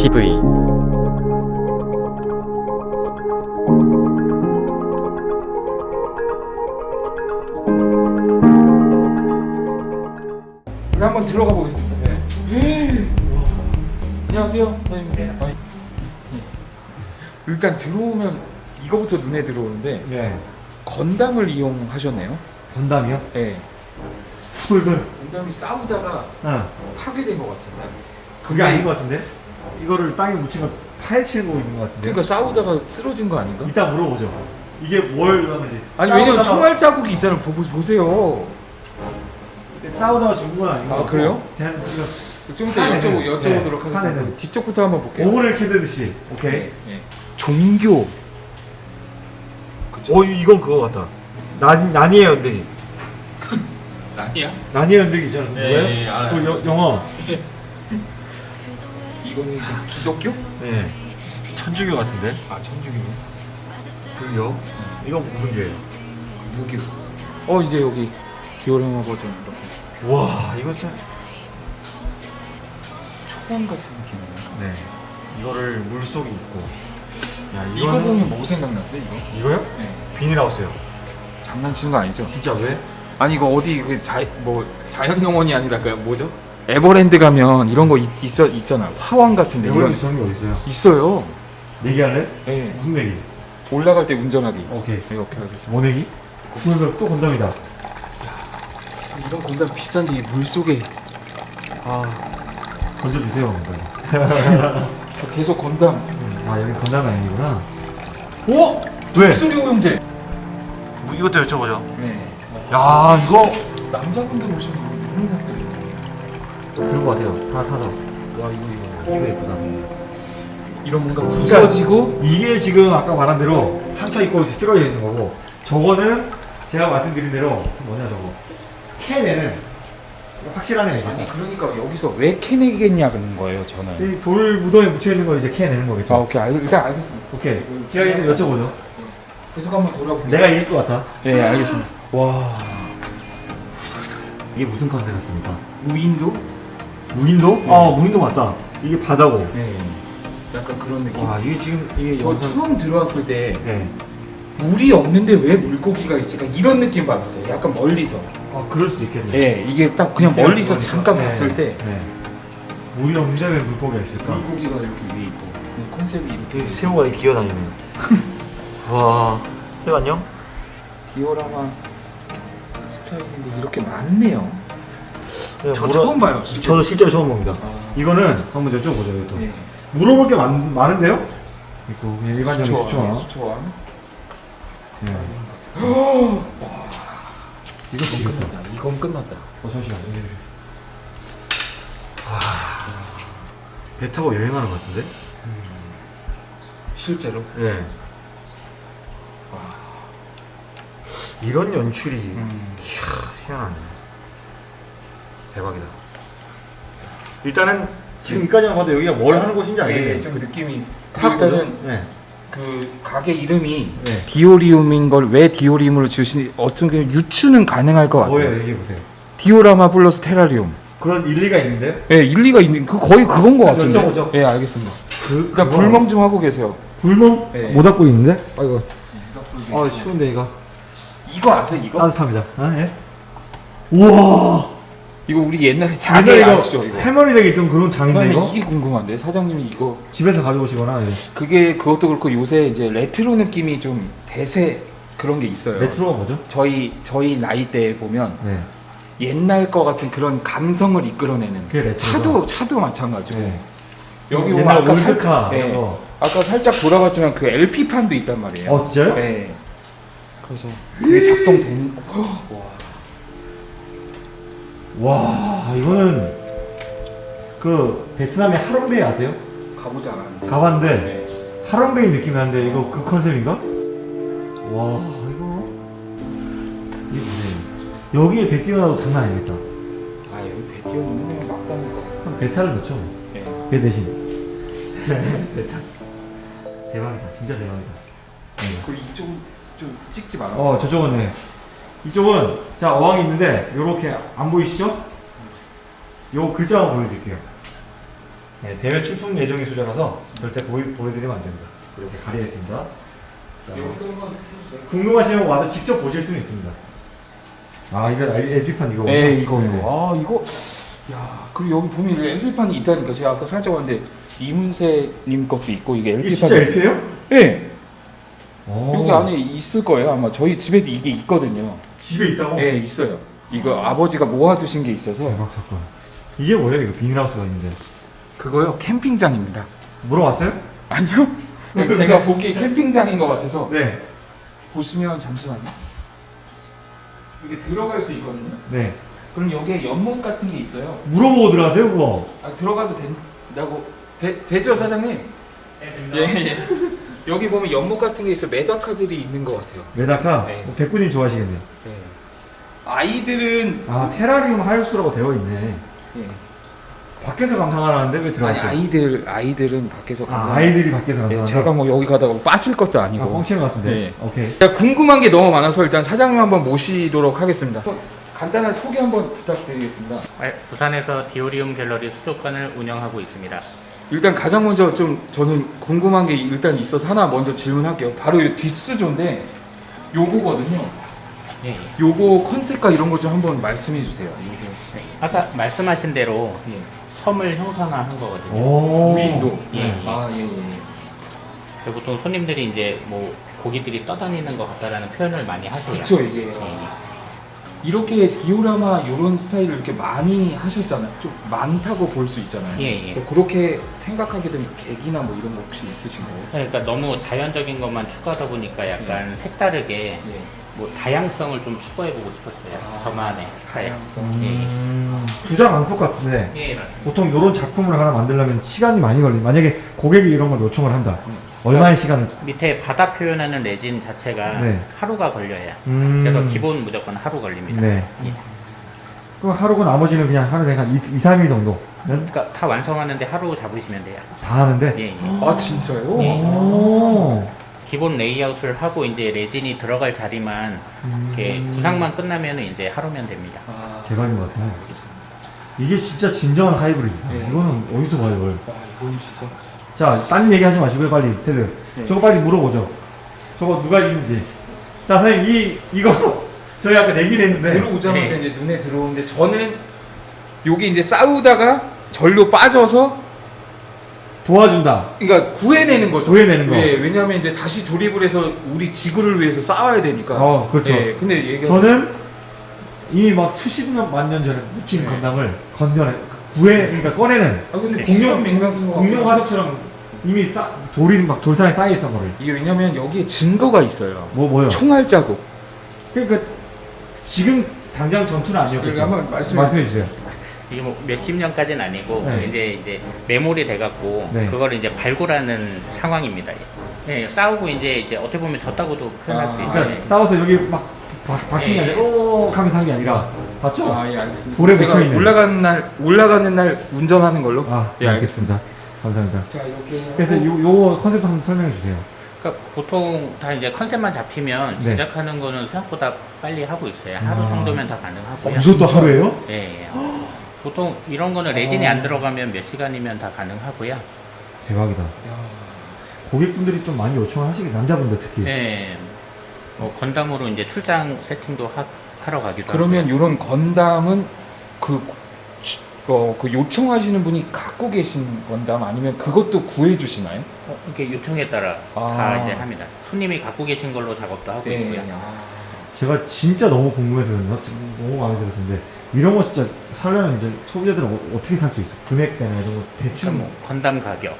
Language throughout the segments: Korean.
TV 우리 한번 들어가 보겠습니다. 네. 와. 안녕하세요, 사장님. 아니, 네. 일단 들어오면 이거부터 눈에 들어오는데 네. 건담을 이용하셨네요. 건담이요? 네. 후들들. 건담이 싸우다가 어. 파괴된 것 같습니다. 그게 아닌 것 같은데? 이거를 땅에 묻힌 거 파헤치고 있는 것 같은데? 그러니까 싸우다가 쓰러진 거 아닌가? 이따 물어보죠. 이게 뭘 하는지. 아니 왜냐면 총알 자국이 있잖아요. 보고 보세요. 싸우다가 죽은 건 아닌 것 아. 그래요? 대한 이거 좀 이따 여쭤보, 네, 여쭤보도록 하겠습니다. 화내는. 뒤쪽부터 한번 볼게요. 오븐을 캐듯이. 오케이. 네. 네. 종교. 그쵸? 어 이건 그거 같다. 난 난이의 연대기. 아니야? 난이의 연대기 있잖아. 네, 뭐예요? 네, 알아요. 그 여- 영어. 이거는 이제 기독교? 네. 천주교 같은데? 아 천주교. 그요? 이건 무슨 교예요? 무교. 어 이제 여기 디오라마 버전 이렇게 와 이거 참. 초원 같은 느낌이네. 네. 이거를 물 속에 있고. 야 이거 이거는- 보면 뭐 생각나세요? 이거? 이거요? 네. 비닐하우스요. 장난치는 거 아니죠? 진짜 왜? 아니 이거 어디 그 자, 뭐 자연농원이 아니라 그 뭐죠? 에버랜드 가면 이런 거 있, 있, 있 잖아. 화원 같은데 이런 게 있어요? 있어요. 내기할래? 네. 무슨 내기? 올라갈 때 운전하기. 오케이. 네, 오케이 알겠습니다. 뭐 내기? 그러면 또 건담이다. 이런 건담 비싼데 이물 속에 아 던져주세요. 건담. 계속 건담. 아 여기 건담이 아니구나. 오! 왜? 독수리 오용제. 뭐 이것도 여쭤보죠. 네. 야 이거 남자분들 오시면 누군 분들이 들고 가세요. 하나 사서. 와 이거 이거 이거 예쁘다. 이런 뭔가 부서지고 이게 지금 아까 말한 대로 상처 입고 쓰러져 있는 거고 저거는 제가 말씀드린 대로 그 뭐냐 저거 캔에는 확실하네 아니 이제. 그러니까 여기서 왜 캐내겠냐는 거예요 저는. 이 돌 무덤에 묻혀 있는 걸 이제 캐내는 거겠죠. 아 오케이 알, 일단 알겠습니다. 오케이. 제가 이제 여쭤보죠. 계속 한번 돌아볼게요. 내가 이길 것 같아. 네 알겠습니다. 와 이게 무슨 컨셉이었습니까? 무인도? 무인도? 아 무인도 맞다. 이게 바다고. 네. 약간 그런 느낌. 와 이게 지금 이게 저 처음 들어왔을 때 네. 물이 없는데 왜 물고기가 있을까 이런 느낌 받았어요. 약간 멀리서. 아 그럴 수 있겠네. 네 이게 딱 그냥 멀리서 그러니까. 잠깐 네, 봤을 때 네. 물이 없는데 왜 물고기가 있을까? 물고기가 이렇게 위에 있고 그 컨셉이 이렇게 새우가 기어다니네. 와. 새우 안녕? 디오라마 스타일인데 이렇게 많네요. 저 물어- 처음 봐요. 진짜. 저도 실제로 처음 봅니다. 아, 이거는 한번 여쭤보죠. 이것도. 네. 물어볼 게 많, 많은데요? 있고 그냥 일반적인 수초원. 수초원. 네. 이거 이건 지겹다. 끝났다. 이건 끝났다. 어 잠시만. 와. 배 타고 여행하는 것 같은데? 실제로. 네. 와. 이런 연출이 음. 이야, 희한하네. 대박이다. 일단은 지금 이까지만 봐도 여기가 뭘 하는 곳인지 네, 알겠네요. 좀 느낌이 탁 일단은? 네. 그 가게 이름이 네. 디오리움인 걸 왜 디오리움으로 지으신 어떤 게 유추는 가능할 것 같아요. 뭐예요? 얘기해 보세요. 디오라마 플러스 테라리움. 그런 일리가 있는데요? 예, 일리가 있는 그 거의 그건 것 같은데. 여쭤보죠. 예, 알겠습니다. 그 일단 불멍 좀 하고 계세요. 불멍 네. 모닥불 있는데? 아이고. 아 추운데 이거 이거 아세요? 이거? 따뜻합니다. 아 예. 우와. 이거 우리 옛날에 이거 아시죠? 이거. 할머니 댁에 있던 그런 장인데 이거 이게 궁금한데 사장님이 이거 집에서 가져오시거나 예. 그게 그것도 그렇고 요새 이제 레트로 느낌이 좀 대세 그런 게 있어요. 레트로가 뭐죠? 저희 저희 나이 때 보면 네. 옛날 거 같은 그런 감성을 이끌어내는 그게. 차도 차도 마찬가지고 네. 여기 옛날 아까 살짝 예, 거. 아까 살짝 돌아봤지만 그 LP 판도 있단 말이에요. 어 진짜요? 네. 그래서 그게 작동된 와. 와 이거는 그 베트남의 하롱베이 아세요? 가보지 않았는데. 가봤는데 네. 하롱베이 느낌이 나는데 이거 그 컨셉인가? 와 이거 이게 뭐예요? 여기에 배 띄어놔도 장난 아니겠다. 아 여기 배 띄워놓으면 그냥 막 다닐 거. 그럼 배탈을 넣죠. 네. 배 대신. 배탈. 대박이다. 진짜 대박이다. 그 이쪽 좀 찍지 마라. 어 저쪽은 네. 이쪽은 자 어항이 있는데 요렇게 안 보이시죠? 요 글자만 보여드릴게요. 네, 대회 출품 예정인 수저라서 절대 보여, 보여드리면 안 됩니다. 이렇게. 자, 해주세요. 궁금하시면 와서 직접 보실 수는 있습니다. 아 이거 LP판 이거. 네 이거 이거 아 이거 야 그리고 여기 보면 LP판이 있다니까 제가 아까 살짝 왔는데 이문세님 것도 있고 이게 이게 LP판 진짜 LP예요? 네 오. 여기 안에 있을 거예요 아마 저희 집에도 이게 있거든요 집에 있다고? 네 있어요 이거 아버지가 모아두신 게 있어서 대박 사건. 이게 뭐예요? 이거 비닐하우스가 있는데. 그거요 캠핑장입니다 물어봤어요? 아니요 제가 보기에 캠핑장인 것 같아서 네. 보시면 잠시만요 이게 들어갈 수 있거든요 네. 그럼 여기에 연못 같은 게 있어요 물어보고 들어가세요 그거. 아 들어가도 된다고 되, 되죠 사장님? 예, 예. 여기 보면 연못 같은 게 있어 메다카들이 있는 것 같아요. 메다카. 네. 어, 백구님 좋아하시겠네요. 아이들은 아 테라리움 하우스라고 되어 있네. 예. 밖에서 감상하라는데 왜 아니 들어갔어요? 아이들 아이들은 밖에서 아, 감상. 아이들이 밖에서 예, 감상한다. 제가 뭐 여기 가다가 빠질 것도 아, 아니고. 뻥치는 것 같은데. 네. 오케이. 제가 궁금한 게 너무 많아서 일단 사장님 한번 모시도록 하겠습니다. 한번 간단한 소개 한번 부탁드리겠습니다. 네, 부산에서 디오리움 갤러리 수족관을 운영하고 있습니다. 일단 가장 먼저 좀 저는 궁금한 게 일단 있어서 하나 먼저 질문할게요. 바로 이 뒷수조인데 요거거든요. 예, 예. 요거 컨셉과 이런 거좀 한번 말씀해 주세요. 요거. 아까 말씀하신 대로 예. 섬을 형상화한 거거든요. 오. 무인도. 예, 예. 아, 예, 예. 보통 손님들이 이제 뭐 고기들이 떠다니는 것 같다라는 표현을 많이 하세요. 그쵸, 이게. 예. 이렇게 디오라마 이런 스타일을 이렇게 많이 하셨잖아요. 좀 많다고 볼 수 있잖아요. 예, 예. 그래서 그렇게 생각하게 된 계기나 뭐 이런 거 혹시 있으신가요? 그러니까 너무 자연적인 것만 추구하다 보니까 약간 색다르게 예. 뭐 다양성을 좀 추구해보고 싶었어요. 아, 저만의. 다양성. 음, 주작 안폭 같은데 예. 보통 이런 작품을 하나 만들려면 시간이 많이 걸리. 만약에 고객이 이런 걸 요청을 한다. 음. 얼마의 시간을? 밑에 바닥 표현하는 레진 자체가 네. 하루가 걸려요. 음. 그래서 기본 무조건 하루 걸립니다. 네. 예. 그럼 하루고 나머지는 그냥 하루 내가 2, 2 3일 정도는 그러니까 다 완성하는데 하루 잡으시면 돼요. 다 하는데. 예, 예. 아, 진짜요? 예. 오. 기본 레이아웃을 하고 이제 레진이 들어갈 자리만 이렇게 구상만 끝나면은 이제 하루면 됩니다. 아, 대박인 것 같아요. 이게 진짜 진정한 하이브리드다. 네. 이거는 어디서 봐요, 이걸? 와, 이건 진짜. 자, 딴 얘기 하지 마시고요, 빨리. 테드. 네. 저거 빨리 물어보죠. 저거 누가 있는지. 자, 선생님, 이, 이거, 저희 아까 내기를 했는데. 들어오자마자 네. 이제 눈에 들어오는데 저는 여기 이제 싸우다가 절로 빠져서 도와준다. 그러니까 구해내는 거죠. 구해내는 거. 예, 왜냐하면 이제 다시 조립을 해서 우리 지구를 위해서 싸워야 되니까. 어, 그렇죠. 예, 근데 저는 이미 막 수십 년, 만 년 전에 묻힌 네. 건담을 건져내, 구해, 그러니까 꺼내는 아 근데 공룡- 것 공룡 같아요. 화석처럼 이미 싸, 돌이 막 돌산에 쌓여있던 거를. 이게 왜냐면 여기에 증거가 있어요. 뭐, 뭐요? 총알 자국. 그러니까 지금 당장 전투는 아니었겠죠. 그러니까 한번 말씀해 말씀해 주세요. 이게 뭐 몇십 년까지는 아니고 네. 이제 이제 메모리 돼갖고 네. 그걸 이제 발굴하는 상황입니다. 예, 싸우고 이제 이제 어떻게 보면 졌다고도 표현할 아, 수 그러니까 있는데 싸워서 여기 막 박- 박힌 게 예. 아니라 오 하면서 한 게 아니라 봤죠? 아, 예, 알겠습니다. 돌에 묻혀있는. 올라가는 날 올라가는 날 운전하는 걸로. 아, 예, 알겠습니다. 감사합니다. 자, 이렇게 그래서 요, 요 컨셉 한번 설명해 주세요. 그러니까 보통 다 이제 컨셉만 잡히면 네. 제작하는 거는 생각보다 빨리 하고 있어요. 하루 아. 정도면 다 어, 가능하고요. 이것도 하루예요? 예, 예. 보통 이런 거는 레진이 어. 안 들어가면 몇 시간이면 다 가능하고요. 대박이다. 야, 고객분들이 좀 많이 요청을 하시겠 남자분들 특히. 예. 뭐 건담으로 이제 출장 세팅도 하, 하러 가기도 그러면 하고요. 이런 건담은 그, 어, 그 요청하시는 분이 갖고 계신 건담 아니면 그것도 구해 주시나요? 어, 이렇게 요청에 따라 아. 다 이제 합니다. 손님이 갖고 계신 걸로 작업도 하고 있고요. 아. 제가 진짜 너무 궁금해서? 너무 마음에 들었는데 이런 거 진짜 사려면 이제 소비자들은 어, 떻게 살 수 있어? 금액대나 이런 거 대충 뭐 건담 가격,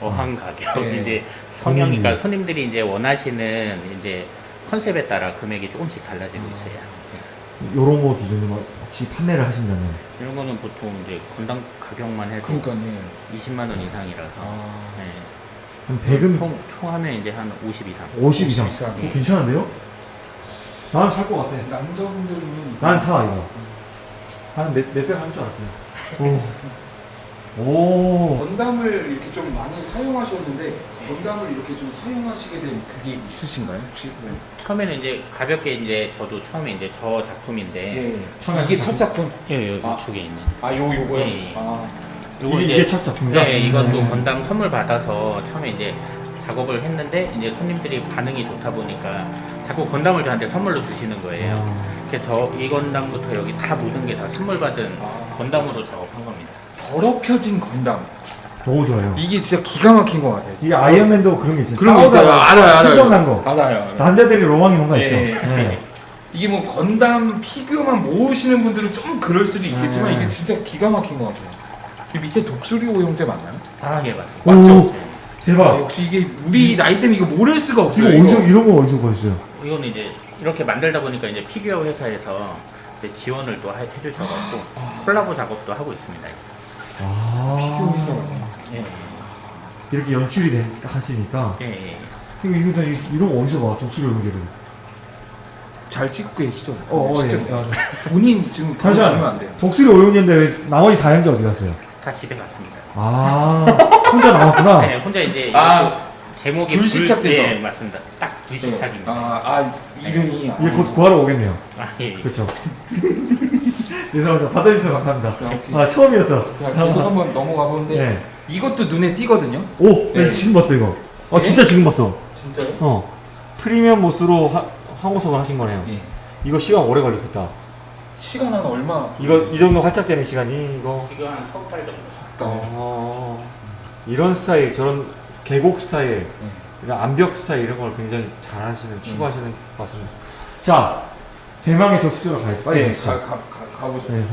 어항 가격, 네. 이제. 그러니까 손님들이 이제 원하시는 이제 컨셉에 따라 금액이 조금씩 달라지고 음. 있어요. 요런 거 기준으로 혹시 판매를 하신다면 이런 거는 보통 이제 건담 가격만 해도 그러니까 예. 20만 원 이상이라서 아. 네. 한 100은 총, 총 하면 이제 한 50 이상. 50 이상. 50 이상. 어, 괜찮은데요? 난살것 같아. 남자분들은 난사 이거. 한몇몇백할줄 알았어요. 오. 오. 건담을 이렇게 좀 많이 사용하셨는데 건담을 이렇게 좀 사용하시게 된 그게 있으신가요 혹시? 처음에는 이제 가볍게 이제 저도 처음에 이제 저 작품인데 예. 처음에 이게 첫첫 작품. 예, 요 아. 우측에 있는 아, 요 요거요. 예, 예. 아. 요거 이게, 이제- 첫 작품이다? 네, 이것도 음. 건담 선물 받아서 처음에 이제 작업을 했는데 이제 손님들이 반응이 좋다 보니까 자꾸 건담을 저한테 선물로 주시는 거예요. 아, 그래서 저 이 건담부터 여기 다 모든 게 다 선물 받은 건담으로 작업한 겁니다. 더럽혀진 건담. 너무 좋아요. 이게 진짜 기가 막힌 것 같아요. 이게 아이언맨도 그런 게 있어요. 그런 거 있어요. 알아요, 알아요. 흥정난 거. 알아요. 알아요. 남자들이 로망이 뭔가 예, 있죠. 예. 네. 이게 뭐 건담 피규어만 모으시는 분들은 좀 그럴 수도 있겠지만 네. 이게 진짜 기가 막힌 것 같아요. 이 밑에 독수리 오형제 맞나요? 아, 예, 맞습니다. 맞죠? 오, 대박. 아, 역시 이게 우리 나이 때문에 이거 모를 수가 없어요. 어디서 이런 거 어디서 구했어요? 이거는 이제 이렇게 만들다 보니까 이제 피규어 회사에서 이제 지원을 또 해- 해주셔가지고 콜라보 작업도 하고 있습니다. 아, 피규어 회사가 예, 이렇게 연출이 돼 하시니까 예, 예. 이거 이거 다 이- 이런 거 어디서 봐? 독수리 오형제를. 잘 찍고 계시죠? 어, 어 예. 아, 본인 지금 잠시만. 돼요. 독수리 오용인데 왜 나머지 4형제 어디 갔어요? 다 집에 갔습니다. 아, 혼자 남았구나. 네, 혼자 이제 아, 제목이 불시착돼서. 불- 예, 맞습니다. 딱 불시착입니다. 아, 아 이름이 이제 곧 구하러 오겠네요. 아, 예. 예. 그렇죠. 죄송합니다. 받아주셔서 감사합니다. 아, 오케이. 아 처음이었어. 자, 계속 한번 넘어가 보는데 네. 이것도 눈에 띄거든요. 오, 나 네. 지금 봤어 이거. 아 네? 진짜 지금 봤어. 진짜요? 어. 프리미엄 모스로 하, 항호석을 하신 거네요. 예. 이거 시간 오래 걸렸겠다. 시간 한 얼마? 이거 이 정도 활짝되는 시간이 이거. 지금 한 석 달 정도. 딱. 어. 이런 스타일, 저런 계곡 스타일, 이런 암벽 스타일 이런 걸 굉장히 잘하시는, 추구하시는 것 같습니다. 자, 대망의 저 수조로 가야지. 빨리 네. 가, 가, 가, 가보죠. 네.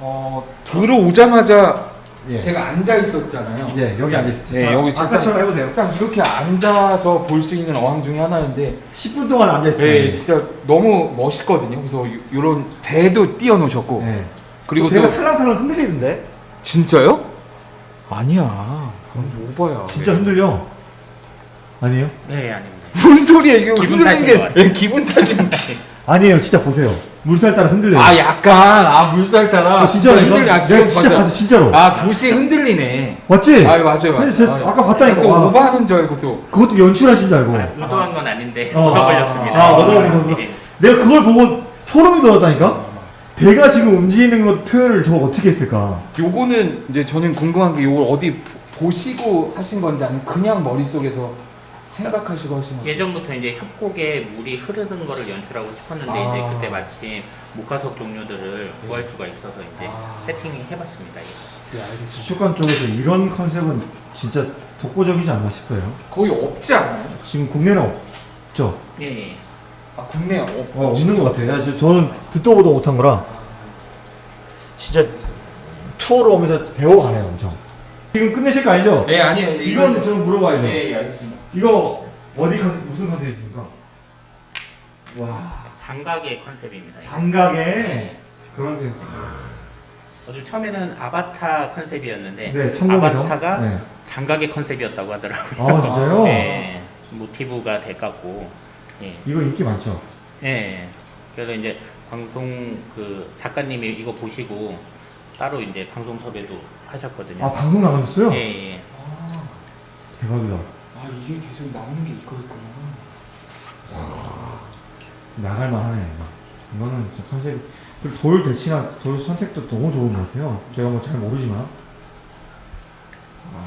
어, 들어오자마자 예. 제가 앉아 있었잖아요. 예, 여기 앉아 있었죠. 네, 자, 여기 아까처럼 해보세요. 딱 이렇게 앉아서 볼 수 있는 어항 중에 하나인데 10분 동안 앉아 있어요. 네, 진짜 너무 멋있거든요. 그래서 이런 배도 띄워놓으셨고 네. 그리고 배가 또 살랑살랑 흔들리던데? 진짜요? 아니야. 오바야. 진짜 흔들려. 아니에요? 네, 아닙니다. 뭔 소리야 이거 탓인 게. 예, 기분 탓인 아니에요. 진짜 보세요. 물살 따라 흔들려요. 아 약간 아 물살 따라 아, 진짜 흔들리 내가 아, 지금 진짜. 봤어. 진짜로. 아 도시 흔들리네 맞지? 아 맞아요 맞아요 아, 아까 봤다니까. 또 와. 오버하는 줄 알고 또 그것도 연출하신 줄 알고. 아, 의도한 건 아닌데 어. 얻어 걸렸습니다. 아, 얻어 걸린 거구나. 예. 내가 그걸 보고 소름이 돋았다니까? 배가 지금 움직이는 것 표현을 저 어떻게 했을까? 요거는 이제 저는 궁금한 게 요걸 어디 보- 보시고 하신 건지 아니면 그냥 머릿속에서 생각하시고 하신 건지 예전부터 이제 협곡에 물이 흐르는 거를 연출하고 싶었는데 아. 이제 그때 마침 목화석 종류들을 구할 수가 있어서 이제 아. 세팅을 해봤습니다. 이거. 네 알겠습니다 수족관 쪽에서 이런 컨셉은 진짜 독보적이지 않나 싶어요. 거의 없지 않아요? 지금 국내는 없죠? 예, 예. 아 국내 없, 어, 없는 것 같아요. 야, 저, 저는 듣도 보도 못한 거라 진짜 투어로 오면서 배워가네요, 엄청. 지금 끝내실 거 아니죠? 네 아니에요 이건 좀 물어봐야 돼요. 네 예, 알겠습니다 이거 어디 컨, 무슨 컨셉입니까? 와 장각의 컨셉입니다. 이거. 장각에 그런 게 어제 처음에는 아바타 컨셉이었는데 네, 아바타가 네. 장각의 컨셉이었다고 하더라고요. 아 진짜요? 네, 모티브가 돼갖고 예, 이거 인기 많죠. 예. 그래서 이제 방송 그 작가님이 이거 보시고 따로 이제 방송 섭외도 하셨거든요. 아 방송 나가셨어요? 예, 예. 아, 대박이다. 아 이게 계속 나오는 게 이거였구나 나갈 만하네. 이거는 진짜 컨셉. 그리고 돌 배치나 돌 선택도 너무 좋은 것 같아요. 제가 뭐 잘 모르지만. 아,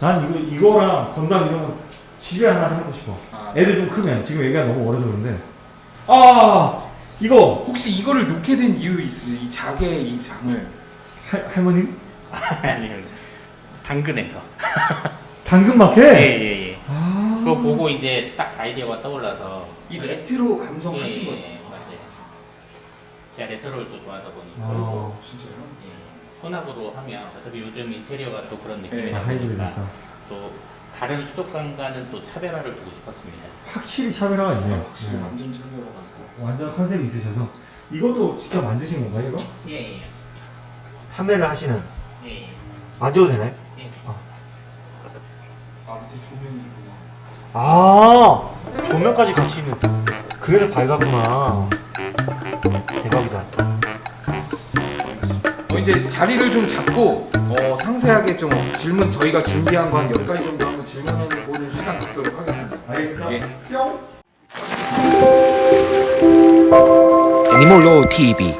난 이거 이거랑 건담 이런 거 집에 하나 해보고 싶어. 아, 애들 좀 크면 지금 애가 너무 어려서 그런데. 아 이거 혹시 이거를 놓게 된 이유 있어요? 이 작의 이 장을 할 할머님 아니요. 당근에서. 당근마켓. 예, 예, 예. 아 그거 보고 이제 딱 아이디어가 떠올라서 이 레트로 감성 예, 하신 예, 거죠? 예, 맞아요. 제가 레트로를 또 좋아하다 보니까 아. 진짜요? 예. 혼합으로 하면 어차피 요즘 인테리어가 또 그런 예, 느낌이다 아, 보니까 하이브리드니까 또 다른 수족관과는 또 차별화를 두고 싶었습니다. 확실히 차별화가 있네요. 확실히 네. 완전 차별화가 완전 컨셉이 있으셔서 이것도 직접 만드신 건가요 이거? 예, 예, 판매를 하시는 예, 예. 만져도 되나요? 예. 아. 밑에 조명이 있구나 아 조명까지 같이 있는. 그래서 밝았구나. 대박이다. 어, 이제 자리를 좀 잡고 어, 상세하게 좀 질문 저희가 준비한 거 한 10가지 정도 한번 질문해보는 시간 갖도록 하겠습니다. 알겠습니다. 예. 뿅. 애니몰로 TV